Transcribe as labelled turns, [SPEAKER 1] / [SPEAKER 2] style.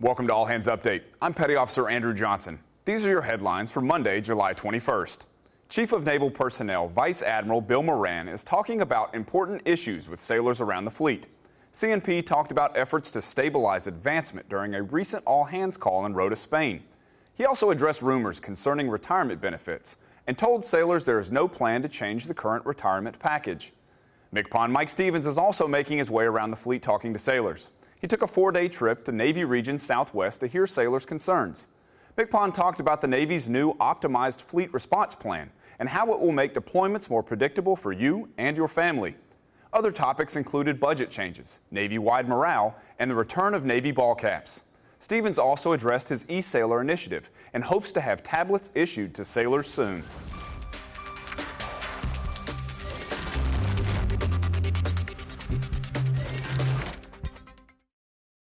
[SPEAKER 1] Welcome to All Hands Update. I'm Petty Officer Andrew Johnson. These are your headlines for Monday, July 21st. Chief of Naval Personnel Vice Admiral Bill Moran is talking about important issues with sailors around the fleet. CNP talked about efforts to stabilize advancement during a recent all hands call in Rota, Spain. He also addressed rumors concerning retirement benefits and told sailors there is no plan to change the current retirement package. MCPON Mike Stevens is also making his way around the fleet talking to sailors. He took a four-day trip to Navy Region Southwest to hear sailors' concerns. MCPON talked about the Navy's new optimized fleet response plan and how it will make deployments more predictable for you and your family. Other topics included budget changes, Navy-wide morale, and the return of Navy ball caps. Stevens also addressed his e-sailor initiative and hopes to have tablets issued to sailors soon.